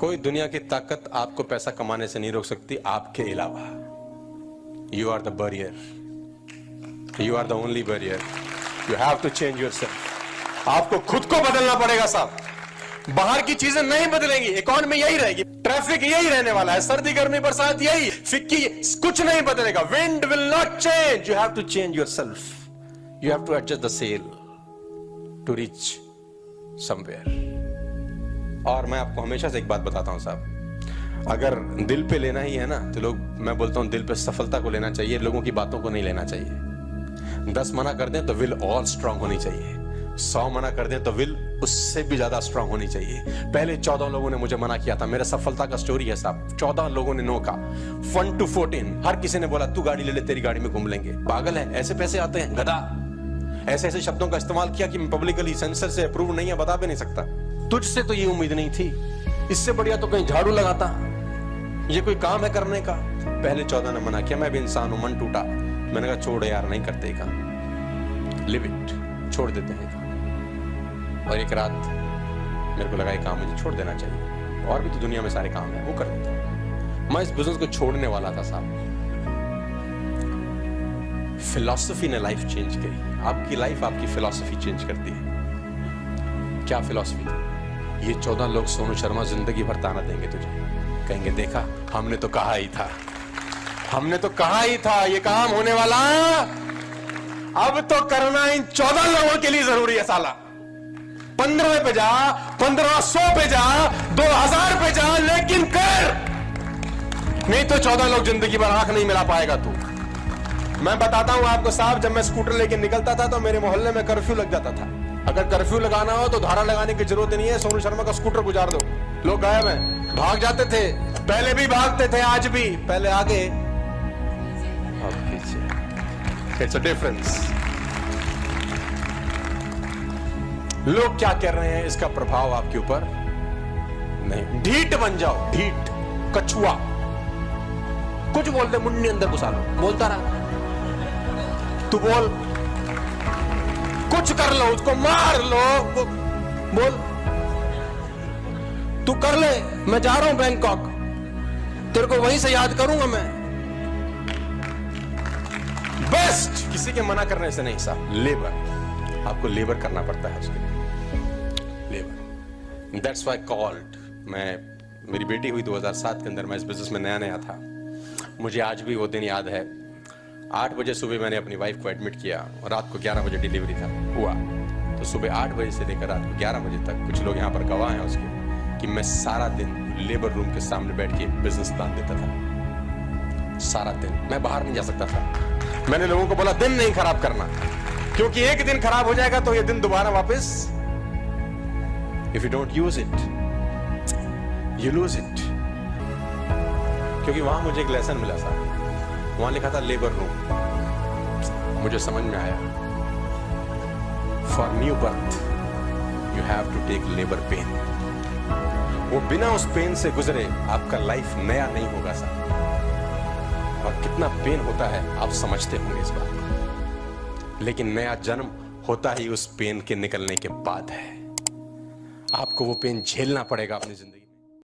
कोई दुनिया की ताकत आपको पैसा कमाने से नहीं रोक सकती, आपके अलावा। You are the barrier you are the only barrier you have to change yourself आपको खुद को बदलना पड़ेगा, साहब। बाहर की चीज़ें नहीं बदलेंगी इकोनॉमी यही रहेगी। ट्रैफ़िक यही रहने वाला है। सर्दी, गर्मी, बरसात यही। फिक्की कुछ नहीं बदलेगा। Wind will not change you have to change yourself you have to adjust the sail to reach somewhere और मैं आपको हमेशा से एक बात बताता हूँ साहब। अगर दिल पे लेना ही है ना तो लोग, मैं बोलता हूँ दिल पे सफलता को लेना चाहिए, लोगों की बातों को नहीं लेना चाहिए। दस मना कर दें तो विल और स्ट्रांग होनी चाहिए। सौ मना कर दें तो विल उससे भी ज़्यादा स्ट्रांग होनी चाहिए। पहले चौदह लोगों ने मुझे मना किया था, मेरा सफलता का स्टोरी है साहब। चौदह लोगों ने नो का वन टू फोर्टीन हर किसी ने बोला, तू गाड़ी ले ले, तेरी गाड़ी में घूम लेंगे। पागल है, ऐसे पैसे आते हैं, गधा। ऐसे ऐसे शब्दों का इस्तेमाल किया कि पब्लिकली सेंसर से अप्रूव नहीं है, बता भी नहीं सकता। तुझसे तो ये उम्मीद नहीं थी। इससे बढ़िया तो कहीं झाड़ू लगाता। ये कोई काम है करने का? पहले चौदह ने मना किया, मैं भी इंसान हूँ, मन टूटा। मैंने कहा, छोड़ यार, नहीं करते काम। लिव इट छोड़ देते हैं और एक रात मेरे को लगा, ये काम मुझे छोड़ देना चाहिए। और भी तो दुनिया में सारे काम है, वो कर देता मैं इस बिज़नेस को छोड़ने वाला था, साहब। फिलॉसफी ने लाइफ चेंज करी। आपकी लाइफ आपकी फिलॉसफी चेंज करती है। क्या फिलॉसफी थी ये चौदह लोग सोनू शर्मा ज़िंदगी भर ताना देंगे तुझे। कहेंगे, देखा, हमने तो कहा ही था। हमने तो कहा ही था, ये काम होने वाला। अब तो करना इन चौदह लोगों के लिए ज़रूरी है साला। पंद्रह पे जा, पंद्रह सौ पे जा, दो हज़ार पे जा, लेकिन कर। नहीं तो चौदह लोग ज़िंदगी भर आँख नहीं मिला पाएगा तू। मैं बताता हूँ आपको, साहब, जब मैं स्कूटर लेके निकलता था तो मेरे मोहल्ले में कर्फ्यू लग जाता था। अगर कर्फ्यू लगाना हो तो धारा लगाने की ज़रूरत नहीं है। सोनू शर्मा का स्कूटर गुजार दो। लोग गायब हैं। भाग जाते थे। पहले भी भागते थे, आज भी। पहले आगे। इट्स अ डिफरेंस लोग क्या कर रहे हैं? इसका प्रभाव आपके ऊपर नहीं। ढीट बन जाओ। ढीट कछुआ। कुछ बोलते मुंडी अंदर घुसा लो। बोलता रहा। तू बोल। कुछ कर लो, उसको मार लो। बोल। तू कर ले, मैं जा रहा हूँ बैंकॉक तेरे को वहीं से याद करूँगा मैं। बेस्ट किसी के मना करने से नहीं, साहब। लेबर आपको लेबर करना पड़ता है उसके लिए। लेबर दैट्स वाई कॉल्ड मैं मेरी बेटी हुई 2007 के अंदर, मैं इस बिज़नेस में नया नया था। मुझे आज भी वो दिन याद है। आठ बजे सुबह मैंने अपनी वाइफ को एडमिट किया और रात को ग्यारह बजे डिलीवरी था। हुआ। तो सुबह आठ बजे से लेकर रात को ग्यारह बजे तक कुछ लोग यहाँ पर गवाह हैं उसके कि मैं सारा दिन लेबर रूम के सामने बैठ के बिज़नेस प्लान देता था। सारा दिन। मैं बाहर नहीं जा सकता था। मैंने लोगों को बोला, दिन नहीं खराब करना। क्योंकि एक दिन खराब हो जाएगा तो ये दिन दोबारा वापस if you don't use it you lose it क्योंकि वहाँ मुझे एक लेसन मिला था। वहाँ लिखा था लेबर रूम मुझे समझ में आया। For new birth you have to take labour pain वो बिना उस पेन से गुजरे, आपका लाइफ नया नहीं होगा सर और कितना पेन होता है, आप समझते होंगे इस बात लेकिन नया जन्म होता ही उस पेन के निकलने के बाद है। आपको वो पेन झेलना पड़ेगा अपनी ज़िंदगी